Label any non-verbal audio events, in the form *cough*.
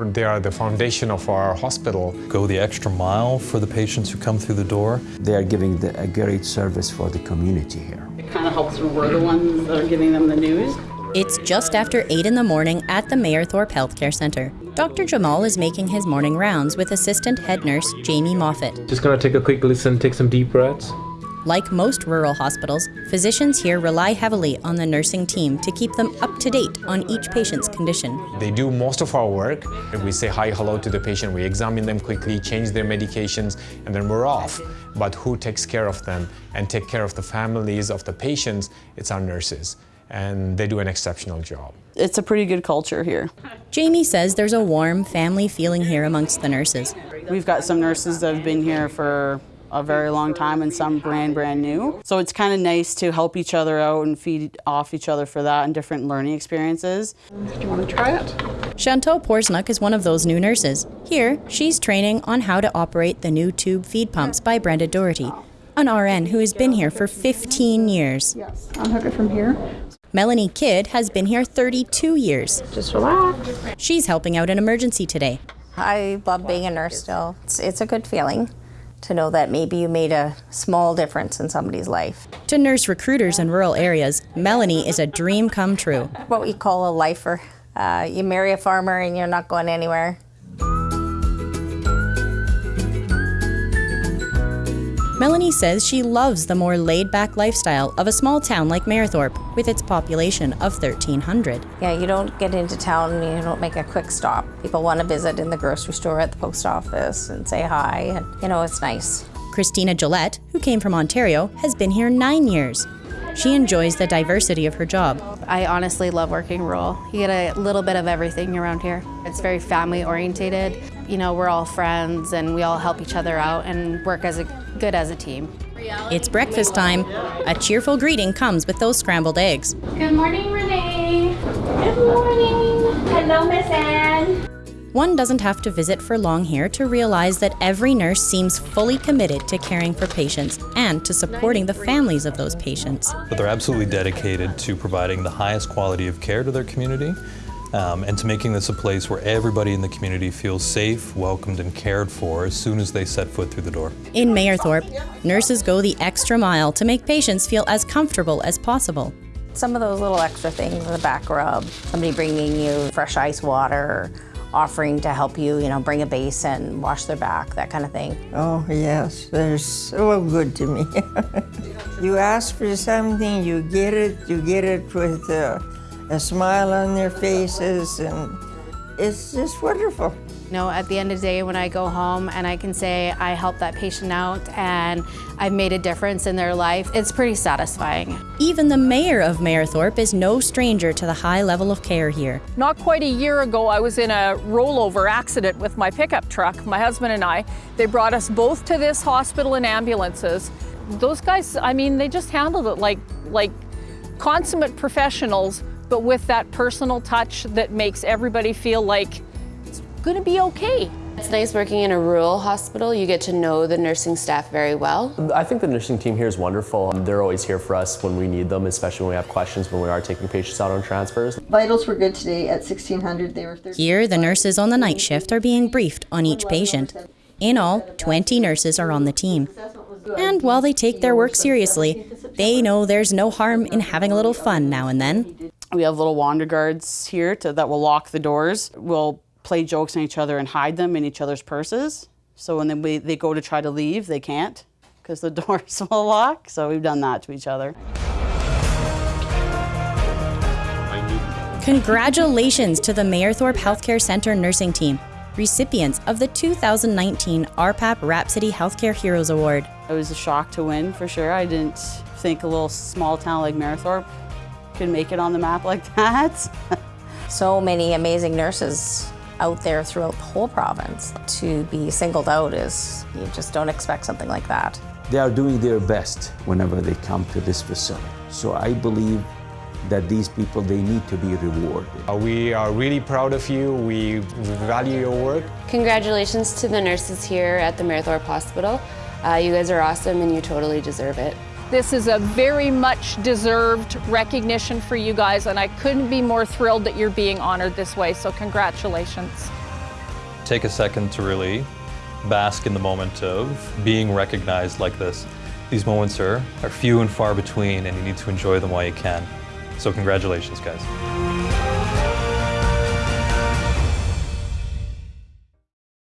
They are the foundation of our hospital. Go the extra mile for the patients who come through the door. They are giving the, a great service for the community here. It kind of helps when we're the ones that are giving them the news. It's just after 8 in the morning at the Mayerthorpe Healthcare Centre. Dr. Jamal is making his morning rounds with assistant head nurse Jamie Moffat. Just gonna take a quick listen, take some deep breaths. Like most rural hospitals, physicians here rely heavily on the nursing team to keep them up to date on each patient's condition. They do most of our work. We say hi, hello to the patient, we examine them quickly, change their medications, and then we're off. But who takes care of them and take care of the families of the patients? It's our nurses, and they do an exceptional job. It's a pretty good culture here. Jamie says there's a warm family feeling here amongst the nurses. We've got some nurses that have been here for a very long time and some brand, brand new. So it's kind of nice to help each other out and feed off each other for that and different learning experiences. Do you want to try it? Chantal Porsnuk is one of those new nurses. Here, she's training on how to operate the new tube feed pumps by Brenda Doherty, an RN who has been here for 15 years. Yes. Unhook it from here. Melanie Kidd has been here 32 years. Just relax. She's helping out an emergency today. I love being a nurse still. It's, it's a good feeling to know that maybe you made a small difference in somebody's life. To nurse recruiters in rural areas, Melanie is a dream come true. What we call a lifer. Uh, you marry a farmer and you're not going anywhere. Melanie says she loves the more laid back lifestyle of a small town like Mayerthorpe with its population of 1,300. Yeah, you don't get into town and you don't make a quick stop. People want to visit in the grocery store at the post office and say hi, and you know, it's nice. Christina Gillette, who came from Ontario, has been here nine years. She enjoys the diversity of her job. I honestly love working rural. You get a little bit of everything around here. It's very family orientated. You know, we're all friends and we all help each other out and work as a good as a team. It's breakfast time. A cheerful greeting comes with those scrambled eggs. Good morning, Renee. Good morning. Hello, Miss Anne. One doesn't have to visit for long here to realize that every nurse seems fully committed to caring for patients and to supporting the families of those patients. But they're absolutely dedicated to providing the highest quality of care to their community um, and to making this a place where everybody in the community feels safe, welcomed, and cared for as soon as they set foot through the door. In Mayerthorpe, nurses go the extra mile to make patients feel as comfortable as possible. Some of those little extra things, the back rub, somebody bringing you fresh ice water, offering to help you, you know, bring a basin, wash their back, that kind of thing. Oh, yes, they're so good to me. *laughs* you ask for something, you get it, you get it with a, a smile on their faces, and it's just wonderful. You know, at the end of the day when I go home and I can say I helped that patient out and I've made a difference in their life, it's pretty satisfying. Even the mayor of Mayerthorpe is no stranger to the high level of care here. Not quite a year ago, I was in a rollover accident with my pickup truck, my husband and I. They brought us both to this hospital in ambulances. Those guys, I mean, they just handled it like, like consummate professionals, but with that personal touch that makes everybody feel like it's going to be okay. It's nice working in a rural hospital. You get to know the nursing staff very well. I think the nursing team here is wonderful. Um, they're always here for us when we need them, especially when we have questions when we are taking patients out on transfers. Vitals were good today at 1600. They were 30. Here, the nurses on the night shift are being briefed on each patient. In all, 20 nurses are on the team. And while they take their work seriously, they know there's no harm in having a little fun now and then. We have little wander guards here to, that will lock the doors. We'll play jokes on each other and hide them in each other's purses. So when they, they go to try to leave, they can't because the *laughs* doors will lock. So we've done that to each other. Congratulations to the Mayerthorpe Healthcare Centre nursing team, recipients of the 2019 RPAP Rhapsody Healthcare Heroes Award. It was a shock to win for sure. I didn't think a little small town like Mayerthorpe could make it on the map like that. *laughs* so many amazing nurses out there throughout the whole province. To be singled out is, you just don't expect something like that. They are doing their best whenever they come to this facility. So I believe that these people, they need to be rewarded. Uh, we are really proud of you. We value your work. Congratulations to the nurses here at the Mayerthorpe Hospital. Uh, you guys are awesome and you totally deserve it. This is a very much deserved recognition for you guys, and I couldn't be more thrilled that you're being honored this way, so congratulations. take a second to really bask in the moment of being recognized like this. These moments are, are few and far between and you need to enjoy them while you can. So congratulations guys.